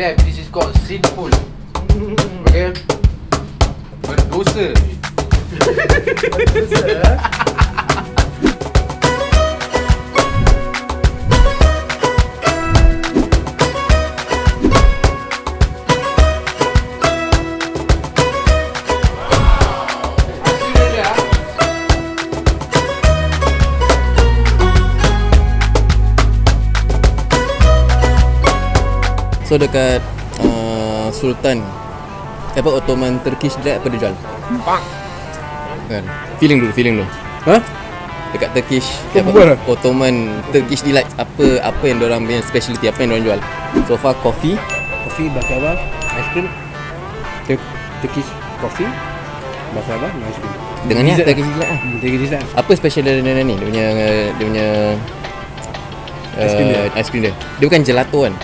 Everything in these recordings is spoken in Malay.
Chef, this is called sinful. Okay? Berdosa. Hasilnya So dekat uh, Sultan apa Ottoman Turkish Delight apa dia jual? Bang. Kan. Feeling dulu, feeling dulu. Ha? Dekat Turkish Apa buat? Ottoman Turkish Delight apa apa yang orang punya specialty apa yang orang jual? So far coffee, Kopi baklava, ice cream. Tur- Turkish coffee, baklava, ice cream. dengan ni Turkish Delight lah. Hmm, Turkish dessert. Apa special dia dia ni? Dia punya dia punya Ice cream dia? uh, ice cream dia. Dia bukan gelato kan?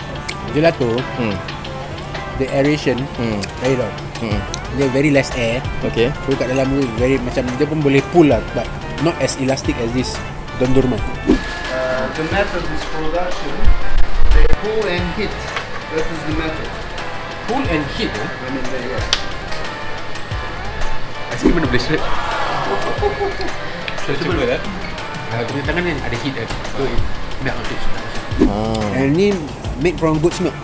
Gelato, Hmm. the aeration Hmm. very low. Hmm. Dia very less air. Okay. So kat dalam tu very macam dia pun boleh pull lah but not as elastic as this dondurma. Uh, the method is production. They pull and hit. That is the method. Pull and hit eh. I mean, are. Ice cream mana boleh shred? Cuba lah. Uh, punya tangan ni ada hit. So it melt on it. Ah. And ni made from goat's milk.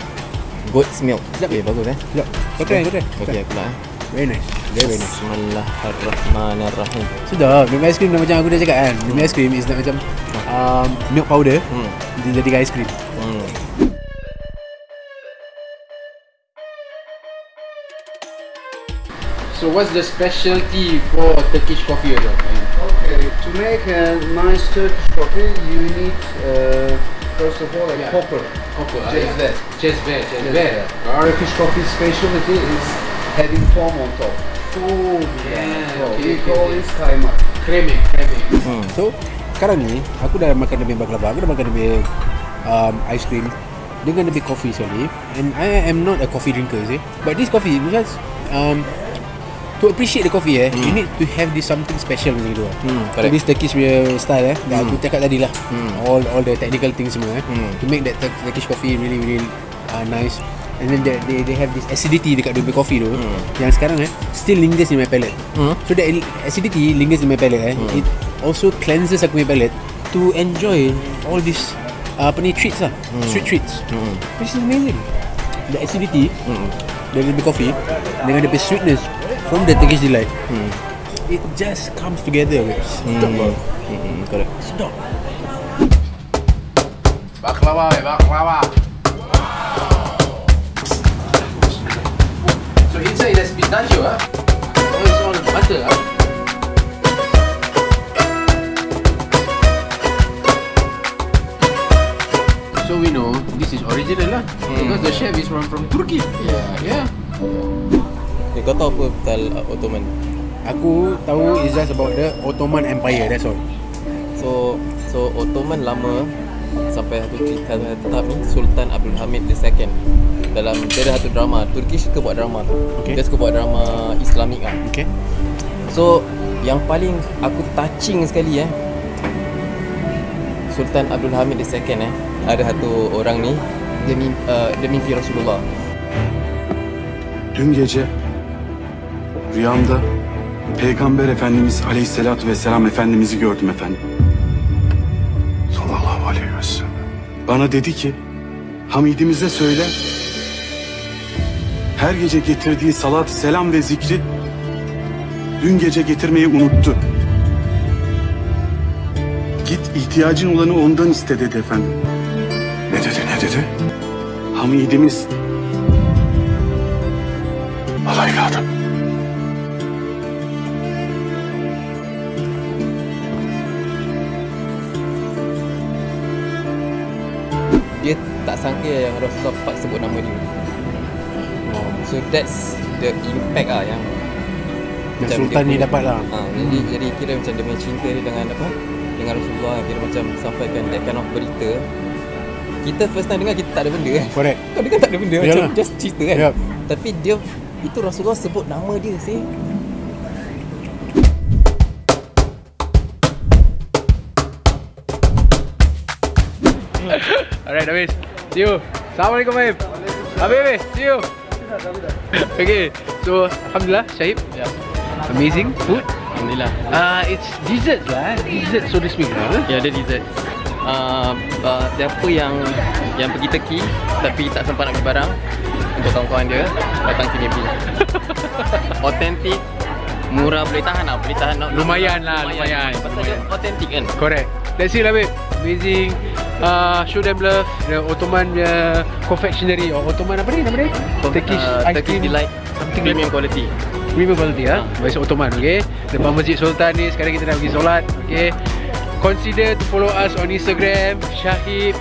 Goat's milk. Okay, bagus eh. Sekejap. Kau try, kau try. Okay, aku lah. eh. Very nice. Very, very nice. Bismillahirrahmanirrahim. Sudah, minum ice cream dah macam aku dah cakap kan. Minum ice cream is nak macam um, milk powder. Hmm. Dia jadikan ice cream. Hmm. So what's the specialty for Turkish coffee again? Okay, to make a nice Turkish coffee, you need uh, first of all a Yeah. copper. Copper. ah, Just yeah. that. Just that. Just Just that. that. Our Turkish coffee specialty is having foam on top. Oh yeah. So okay, we okay, call okay. it kaymak. Creme, creme. Hmm. So, sekarang ni aku dah makan lebih baklava, aku dah makan lebih um, ice cream dengan lebih coffee sekali. And I am not a coffee drinker, you see. But this coffee because um, to appreciate the coffee eh, you need to have this something special macam tu. Hmm, So this Turkish punya style eh, dah aku cakap tadi lah. Hmm. All all the technical things semua eh, Hmm. to make that Tur- Turkish coffee really really uh, nice. And then they, they, they have this acidity dekat dia punya coffee tu Hmm. yang sekarang eh still lingers in my palate. Hmm. So that acidity lingers in my palate eh. It also cleanses aku punya palate to enjoy all this uh, apa ni treats lah. Sweet treats. Hmm. Which is amazing. The acidity Hmm. Dari the coffee dengan the sweetness from the Turkish delight. Hmm. It just comes together. Sedap Hmm. hmm. Hmm. Correct. Sedap. Baklava, eh, baklava. So inside there's pistachio, ah. Oh, it's all butter, ah. So we know this is original lah because the chef is from from Turkey. Yeah. Yeah. Eh, kau tahu apa pasal uh, Ottoman? Aku tahu is just about the Ottoman Empire. That's all. So so Ottoman lama sampai satu cerita satu tahap ni Sultan Abdul Hamid II dalam dia ada satu drama Turkish suka buat drama tu Okay. dia suka buat drama Islamik lah Okay. so yang paling aku touching sekali eh Sultan Abdul Hamid II eh ada satu orang ni dia mimpi, uh, dia mimpi Rasulullah Dün gece rüyamda Peygamber Efendimiz Aleyhisselatü Vesselam Efendimiz'i gördüm efendim. Sallallahu aleyhi ve sellem. Bana dedi ki Hamidimize söyle her gece getirdiği salat, selam ve zikri dün gece getirmeyi unuttu. Git ihtiyacın olanı ondan iste dedi efendim. Ne dedi ne dedi? Hamidimiz Al evladım. dia tak sangka yang Rasulullah part sebut nama dia oh, so that's the impact lah yang Yang Sultan dia ni dapat lah. ha, jadi, jadi kira macam dia punya cinta dia dengan apa dengan Rasulullah kira macam sampaikan that kind of berita kita first time dengar kita tak ada benda kan Correct. kau dengar tak ada benda Yalah. macam just cerita kan Yup. tapi dia itu Rasulullah sebut nama dia sih Alright, Davis. See you. Assalamualaikum, babe. Habis, habis. See you. Okay, so Alhamdulillah, Syahib. Ya. Amazing food. Alhamdulillah. Uh, it's dessert lah, eh. dessert so to speak lah. eh. Ya, ada dessert. Uh, uh, siapa yang yang pergi Turki tapi tak sempat nak beli barang untuk kawan-kawan dia datang sini beli. Authentic, murah boleh tahan lah, boleh tahan. Lumayan lah, lumayan. Pasal dia authentic kan. Correct. That's it lah, babe. Amazing. Uh, show them love. The Ottoman uh, confectionery or Ottoman apa ni nama dia? Turkish uh, ice Turkish delight Something premium quality. Premium quality ah. Bahasa Ottoman, okay? Depan Masjid Sultan ni sekarang kita nak pergi solat, okay? Consider to follow us on Instagram Shahib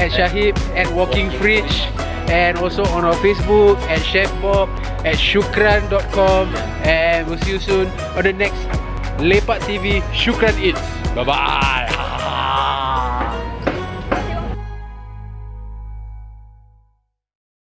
at Shahib at Walking Fridge and also on our Facebook at Chef Bob at shukran.com and we'll see you soon on the next Lepak TV Shukran Eats. Bye bye.